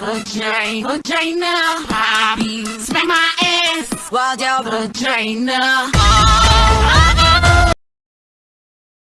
vagina, vagina. hobbies. smack my ass while your vagina. Oh.